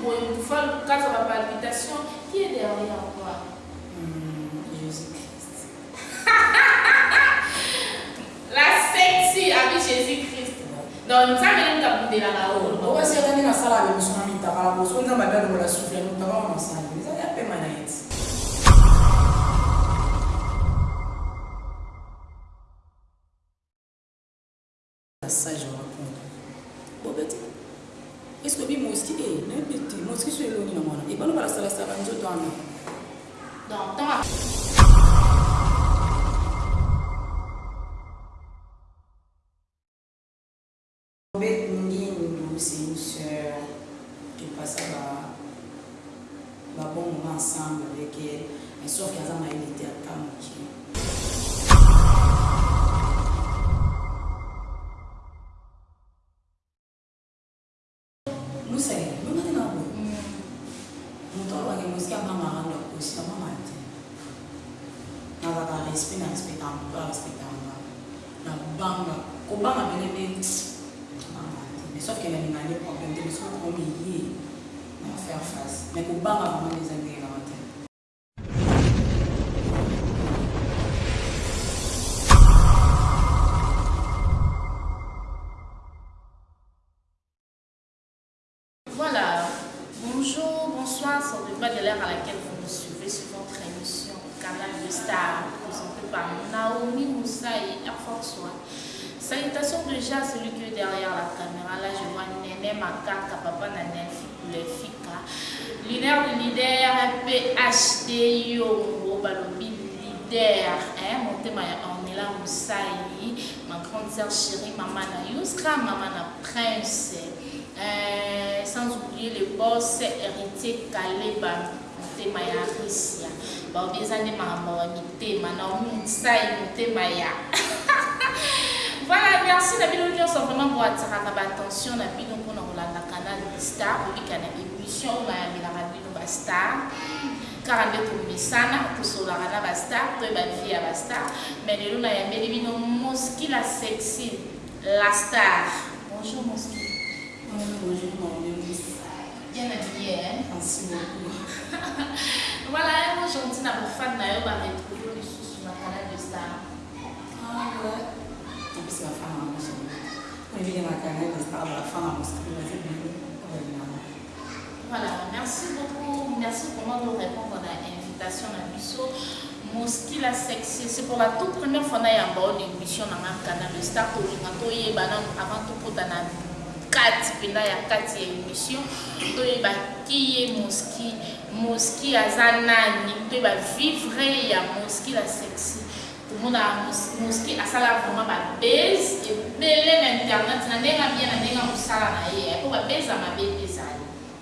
pour une quand palpitation, qui est derrière toi? Hmm, Jésus-Christ. la sexy avec Jésus-Christ. Donc, ça me de tabou de la parole. On la salle avec ami, la on a l'a bon moment ensemble avec elle mais sauf qu'aza mayele te ata moke 边那们自己。chérie maman na Youska, maman na Prince, euh, sans oublier le boss héritier Kaleba, motema ya Russia. Baobi ezane maman motema na Mutsai motema ya. Voilà, merci na bino nyonso vraiment pour attiraka ba attention na bino mpona kolanda canal Star, obika na émission oyo bayamelaka bino ba star. kaka nde tobisana tosolaka na bastar badi vie ya bastar mais lelo nayambeli bino moski la sexy la star bonjour moski bonjour bien habillé hein? merci beaucoup voilà aujourd'hui na bofan na yo baretrouve lisusu na canal de star ah topesi bafana moso ebile la canal de star bafana moski bazebilo voilà merci beaucoup merci vraiment de répondre à l'invitation à Bissot. moski la sexe c'est pour la toute première fois na yamba on émission na nga kana le star tolinga toyeba nanu avant tokota na kati mpenza ya kati ya émission toyebaki ye moski moski aza nani toyeba vivre ya moski la sexe tomona moski asala vraiment babase ebele na internet na ndenge abia na ndenge mosala na ye po babase ya mabe ezali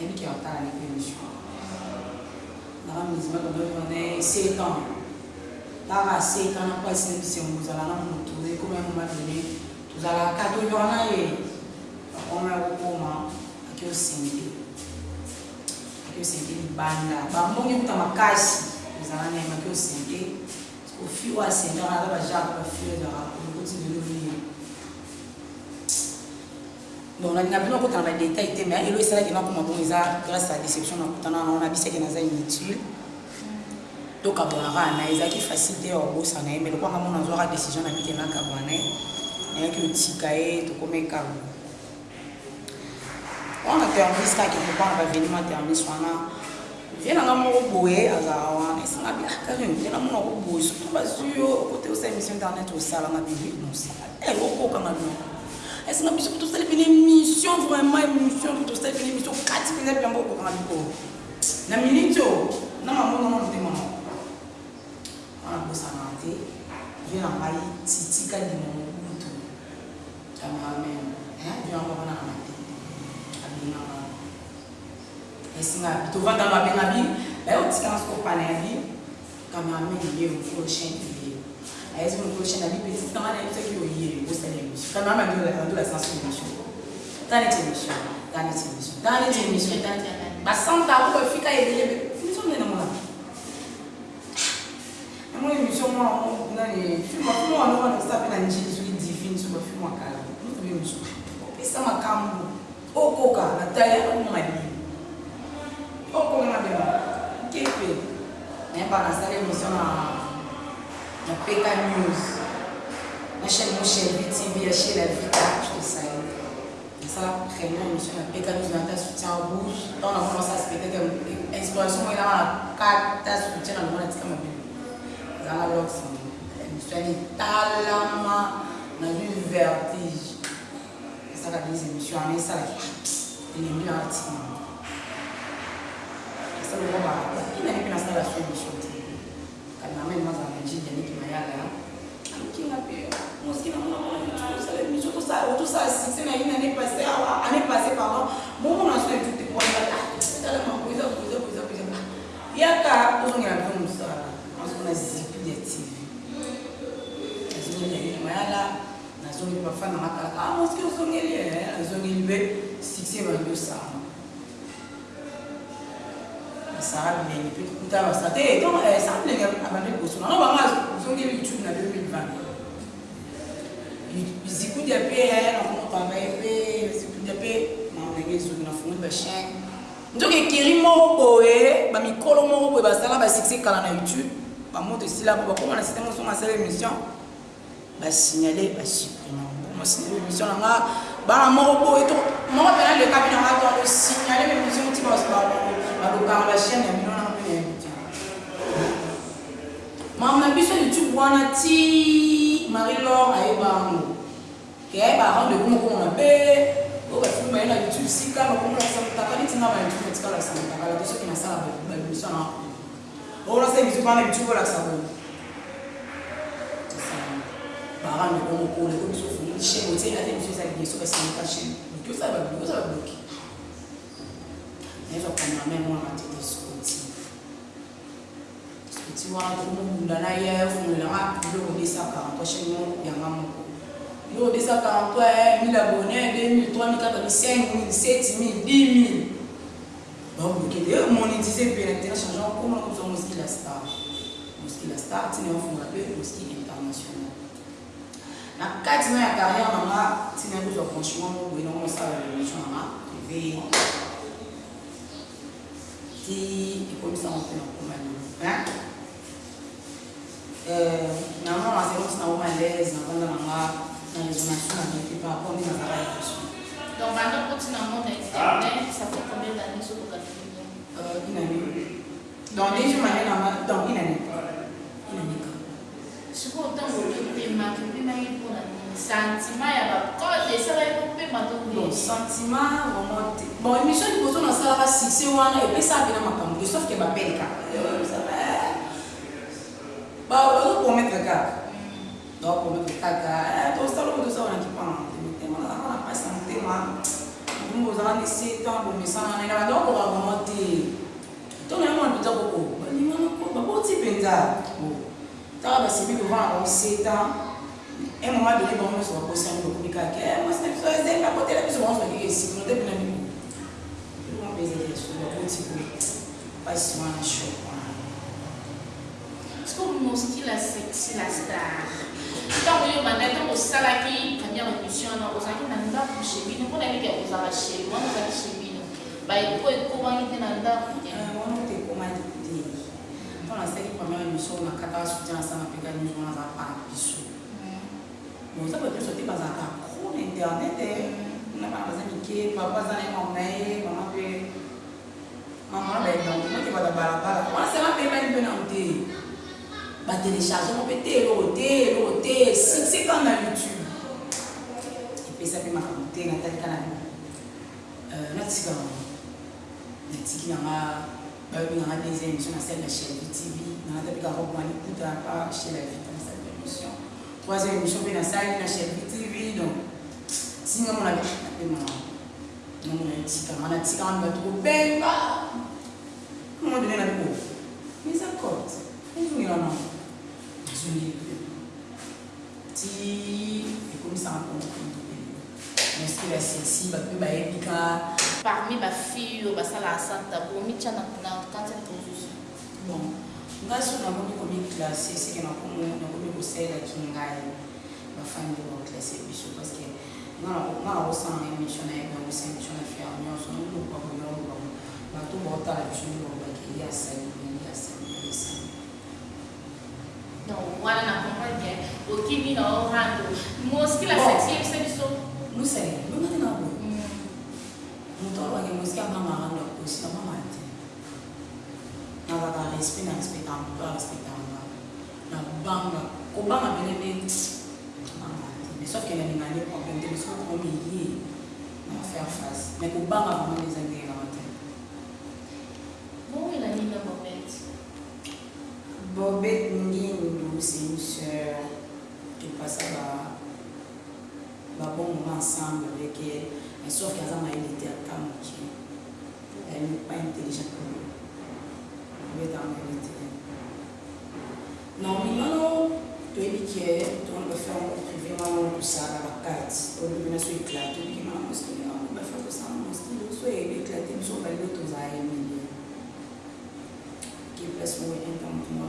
yebiki ya otalani mpe émission naka mizima kodoone sekan taka sekan na mpasi na bisengo kozala na motu ekoma ya momabele tozalaka toyoka na ye bakoma ya kokoma aki osenge aki osenge libanda bamongi kuta makasi kozala na ye maki osenge ofi oyo asengaka aza bajaka bafio ezaka okotindeloi donc nalinga bino akotana badetail te mais elo esalaki nakoma bongo eza grâce à déception nakutana nango nabisaki naza inutile donc abwaka ana ezalaki facile te yakobosa na ye mais lokwanga mona azwaka décision nabike nakabwa na ye nayaki otika ye tokomekabo wana termis kaki kopanga bavenima termis wana vienanga moko boye azalaka wana esanga biakarin viena mona koboye surtout bazwi yo kote osala émission internet osalanga bibi nosala elokokanga bino esenga biso kutu osaleli pene mission vraiment émission kutu osaleli pene mission kati mpenza biyango okokanga likolo na miniti o na mamonama motema wana kosanga te vie na ngai titika ndima mokutu amen vie yango abanaka na te abengaka esinga bi tovanda babenga bi bayotikanga soko pana ya bi kameramen ye mokolo chaine ye ayezi mokolo chaine ya bi petitikanga na ye soki oye J'aimerais même dire la sens émission. Dans les émissions, dans les émissions, dans les émissions, dans les émissions. Bah, sans ta roue, fika et les émissions, on est dans mon âme. Dans mon émission, moi, on a les films, on a le stapé dans Jésus divine sur le film à Kala. Nous, on est émission. Puis ça m'a calme. Au coca, la taille, on m'a dit. Au coca, on m'a dit. Qu'est-ce que c'est? Mais par la salle émission, ah, on a PK News. Chez chaîne mon VTV, la chaîne La je te salue. Ça, vraiment, je suis un nous avons un soutien rouge. Dans la ça se peut comme inspiration, il a un carte dans le comme un peu. Dans la c'est un dans vertige. Ça, la ça, il est mieux Ça, le il plus la salle à son Quand même, moi, m'a dit, il y a nkinga mpe moski namonaotosa succès na ye année passé année passé pardon bomona so etute poaala makoeza koeza koeza koeza yaka ozongela mpe mosala azokona zipi ya tv azongela ye mayala nazongeli bafana makalaka a moski ozongeli azongeli mpe succès bandosama basara bilenge mpe kuta basate donc sanbilenge abandi kosona no bango azongela youtube na 2020 zikudia mpe yaya nakoma travaye mpe zikudia mpe maonange ezongi na fongoli bachaine nzoki ekeri moko boye bamikolo moko boye basala basuccès kala na youtube bamoto esila po bakoma na systeme osonga asala émission basignale basuprime mosignale émission nanga bana moko boye to moko mpena lekapi nanga to signale émission ti balokanga bachaine ya makambo na biso youtube wana ti marie lor ayebango ke ayeba rendez-vous mokongo mabe oyo bafilme baye na youtube sika bakomolakisa motaka nitinga ba youtube natika olakisa motaka bato soki nasala baemission na okolasa youtube wana youtube olakisa bo barendez-vous mokole oyo biso funi chaine otie ate biso ezali biso basimika chaine oki osala babloki osala babloki nayezwa kameramen mwana matete so tiwana tomo bunda na ye fungela nga biloko desaka prochainement yanga moko biloko desaka anto ya 1000 abonné 2000 3000 4000 5000 7000 10000 bakokende monétise mpe na tena changeant komona kobiza moski la star moski la star ntina yafungola mpe moski international na kati na ya carrière nanga ntina yakozwa franchement boye nango mosala révolution nanga privé ti ekomisanga mpe na koma nanga mazelonse nango malaise navanda nanga na résonation avec par rapport nde nazaka liboso donc banda kotina ngo na internet ça fait combien d'années sokoka euh, une année donc déjà mane nanga donc une année une année sikoyo ntango opemaki opemaki mpona sentiment ya bacode esalaki kopema to sentiment vraiment te bon émission liboso nasalaka succès wana epesaka mpena makambo sauf ke bapeleka remettre garde donc remettre kaka tosala tosa wana kipana temotemonaaa mpasi na motema bongo ozala nese ntango bomesana na ngai donc okaboma te ntongo yango na mpenza koko balimamako baboti mpenza ntaka basebi devant na bango seta un moment donné bango nyonso bakosi yango bakomi kaka mwasi na biso eze bakotela biso bango bakeke sikino te mpena miko ekomapeza ya so baboti boye mpasi wana shoko la sexy la star ntango oyo banda ntango osalaki première émission wana ozalaki na ndako che bino mpona eleke ozala che wana ozalaki che bino baeko ekomaki te na ndako euh, wana te ekomaki te mpona asalaki première émission na kata basudien asala mpeka nyonso wana aza para biso oza babiso te bazalaka cro na internet eh. na bana baza mike papa aza na ye mama na ye mama mpe mama bayebango moki bata balabala wana sema mpebani mpe na te batélécharge yango mpe te eloko te eloko te succès kaka na youtube epesa mpe makambo te natalika na natika natiki nanga bayobinganga des émission na sale ya chelvi tv nanga tapika roboma liputa pa chez la vita na sale émission troisième émission mpe nasali na chelvi tv donc singa mona napema namona etikanga natikanga mpe bato kopemba comment donner la cour mais accord ezongelanango solide ti ekomisaka kontribute moske basexi bato mpe bayebika parmi bafille oyo basalaka santa komitia na kati ya prozusu bon ngai so nakomi komiklase seke nakomi kosalelaki ngai bafamile baklase biso parceke nga nakosala émission na yebaosa émission na fiar nyonso nakomi kokaboyao bato baotala biso nde bakei asalibe voilà na comprendre bien okimi na orando moski la septième se biso musele bimati na boye moto alwange moski amamarando akosi amama te nazaka respect na respecta moto arespectanga na banga kobanga bene te banga te mais sauf ke na ninga nde problème te biso komiye na faire face mais kobanga vraiment des basala babon moment ensemble avec elle mais sauf qu'aza mayele te ata moke elle pas intelligent obeta mayele te normalement toyebi ke towana bafere ngo privé wana kosala bakati olobina so éclate obikima na mostile bafere kosala mostile so éclate biso balilo tozala ya milie ke place moko entamotuma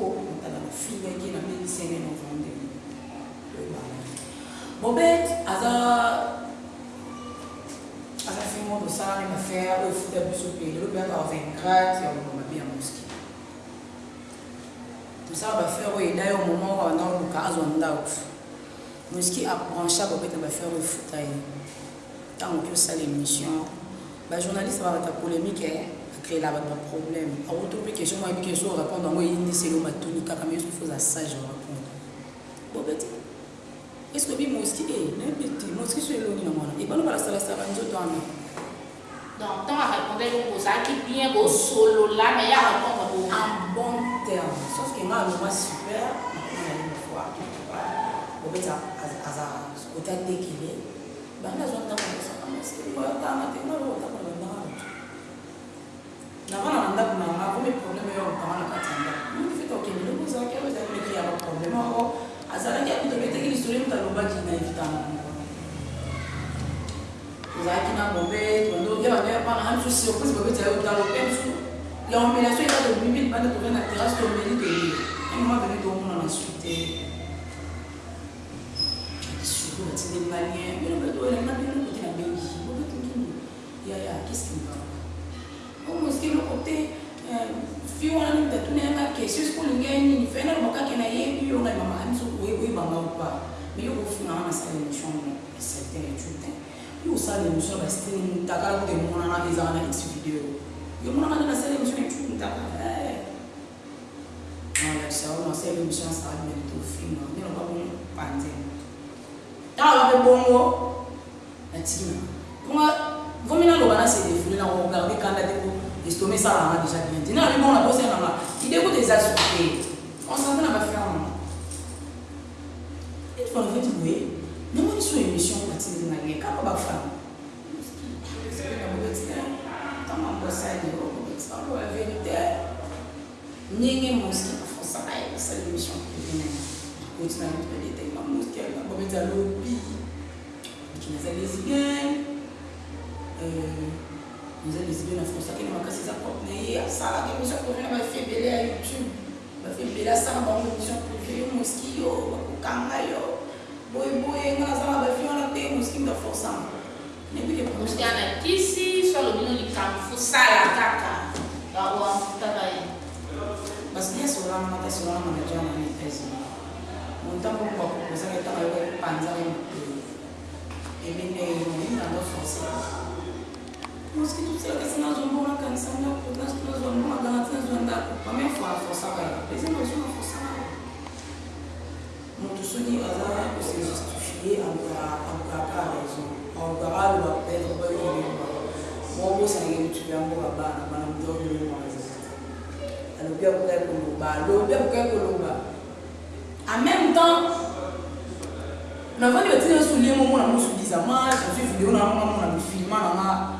po motala bafingaki na mpe lisenge novembre bobet aza aza fingo tosala ne mafere oyo efuta biso mpe lelo mpenaka ba 20 grade ya boloma mpe ya moski tosala bafere oyo eda yo moma oka banda oluka azwa ndako moski abranche bobet na bafere oyo efuta ye ntango mpe osala émission bajournaliste babata polémique eh. créela baproblème awuti ah, mpe question moko yebi question orépondre yango eyindiseli yo matuni kaka mais soki foza sage orépondre bobeti est ce que bi moski e nayebi te moski so elongi na mwana ebalobala salasala nzoto wana donc ntango arépondre yo ozalaki bien bosolola mais ya répondre bo en bon terme sauf que nga aloma super bobeti aza kote atekele bange azwa ntango osaka moski oyotanga te ngaotakala navana na ndako na nga komi probleme oyo banga na kati ya ndako fete okende loko ozalaki oyo ezali leki ya baprobleme moko azalaki akutobeteki lisolo mutu alobaki na evitanga tozalaki na bobe toyebaaaa misu surprise bobeti yayo talo pe misu la omelation eza tomimi banda tove na terrasse tomeli tolie emoma veni tomona na sute surtout batinde malien bino beto elanga bino kote na bengi bobetungi yaya qu'est ce qui me va omoske eloko te fi wana nini tatuna yanga question soki olingi ya nini fe naloba kaka nayebi yo ngai mama ani soki oyebanga opa mais yo kofingana nasala émission certain etude yo osala émission bastini mutakala kote monana ezaka na x video yo monaka nde nasala émission etude mutakala nalakisao nasala émission asala mene tofinga nde naloba bongo panze tala bape bongo natina bonga Vous m'avez dit c'est vous on regardé quand que ça avez déjà bien dit. Non, mais bon, la pose est Il dégoûte des associés. On va faire ma ferme. tu faut le faire, vous on est sur une mission, on va de la guerre. Quand on va faire, eza desibe na fronsakene makasi eza propre na ye asalaka émission privé na bafebele ya youtube bafebele asala bango émission privé yo moski yo bakokanga yo boyeboye nga nazala bafi wana te moski baforsanga moski ana kisi so alobi no likambo fosala kaka bawamfutaka ye parce que esolanga te esolanga na jana na etats-unis montango bakopozaka etaka yo epanzaka moto ebene molinga ngo forcé moski tosalakasi nazwa mbongo nakanisa ndako nazwa mbongo aganga ti nazwa ndako pame aforsaka eza noso na forsaka moto soki aza kose justifie akokaka raison akokaka aloba petre bayoyeba mokosange mutu yango babana bana mutu akoyoyeba alobi akokai koloba alobi akokai koloba en même temps navandi batina solie momona mosu disama azwi video na mama mona mifilma nanga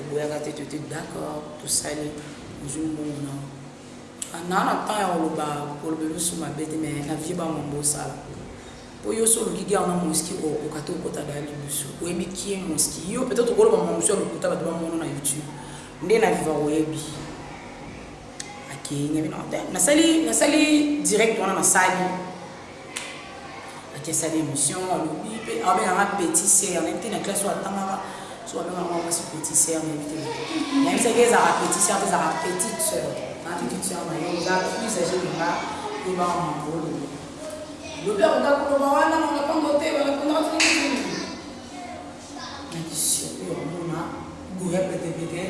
oboyaka te tote d'accord tosali ozomona na na temps ya koloba koloba misu mabe te mai na vie bamambo osala mpo yo so olokiki awa na moski okoka te okota da libusu oyebi kie moski yo peut-être okoloba mamusu ya lokuta bato bamono na youtube nde na viva oyebi nasali nasali direct wana nasali akesali émission alobi mpe abenanga ah, petit se yangai te na classe oyo atangaka solonga mwa mwasi petit sœur na yebi te nayebi soki ezalaka petit sœur tezalaka petite sœur na petite sœur na yo eza plus age linga ebanga makolo lobi akoka koloba wana makapango te balakondaka tini naki surpe omona goya petepete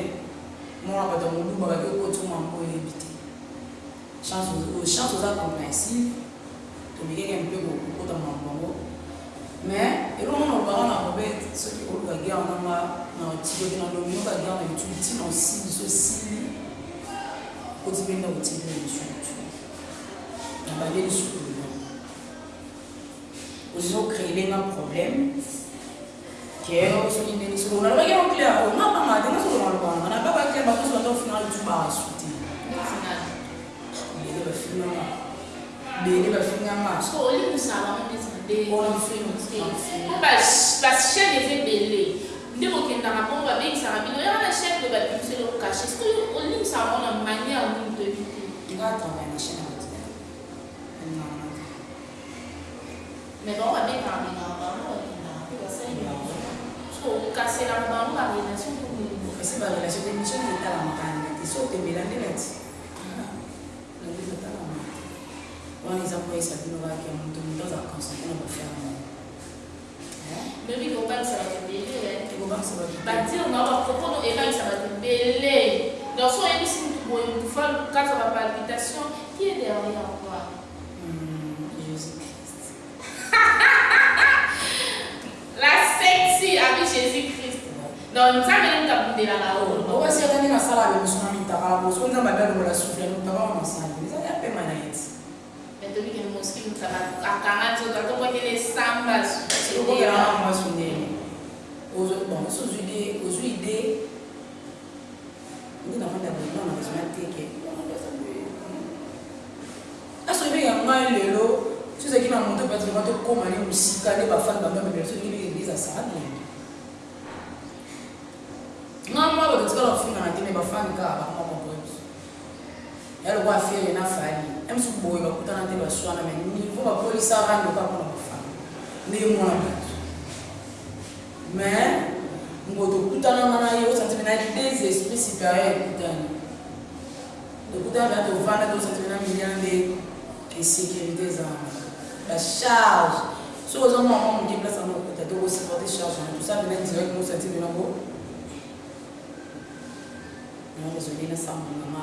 mona bato ya moluma bake kotuma mpo eyebi te chance oza compréhensive tomekeke mpe kokota mambango mais elongo na obanga na robert soki oluka guerre nanga na otioki na lominoka guerre na etude ntina osi biso sili koti mpenza kotiela lisutu na balie lisutu lelo ozocréelenga problème ke soki ndeni soki nalobaki yango clair ongapanga te nga soki nalobanga na babaclair bakosi bato final tu barasu te ele bafinanga bele bafinga masobashaine eza ebele nde kokendaka bongo babengisaka bino ya wana chaine to babimiseli okache ce olimisaka ngo na manière nini toyebi te mais bango babengaka bengaka bango bakendaka mpe basali okaselaka bango barelation ese barelation émission etalamaka te so otemelande nati wana eza koyesa bino kaka moto moto aza concentre na kofere moko memi kobalisa bato ebelebatire bapropono ebalisa bato ebele donc so oyebisi mutu boye mutu fa kaka bapalpitation qui est derrière quoi hmm, la sexy abi ah jésus christ donc nzambe namutabundelaka o owesiyatangi nasala abe miso na mitabala boso nzambe abia lokola souffle mitabala masali tobi ke moski akanga nzoto atokokele samba sokokelaama sunene bon sozwi ide ozwi ide nde nafanda boyina na bazona teke asoki ah, ya ngai lelo sozaki na moto patiema tokóma ne mosika nde bafani bango mabela soki ndeke eglise asaabenge nga mwa bato tikala bafunga na te me bafani kaka bakamwa baboyi ya lokwa afere na fali msuku boye bakutana te baswana me nivo bapolisa rando kaka mpona bafana nde mwana bato me ngoto okutananga na ye osantime na des esprit supérieur ekutani tokutana na tovanda tosantime na milia nde esécurité ezalanga bacharge soki oza mwana mwa moke place yango okuta te okosupporte charge wana tosapena direct mosantime nango nango ezolina sambongama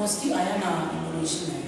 positive आया ना इन्फॉर्मेशन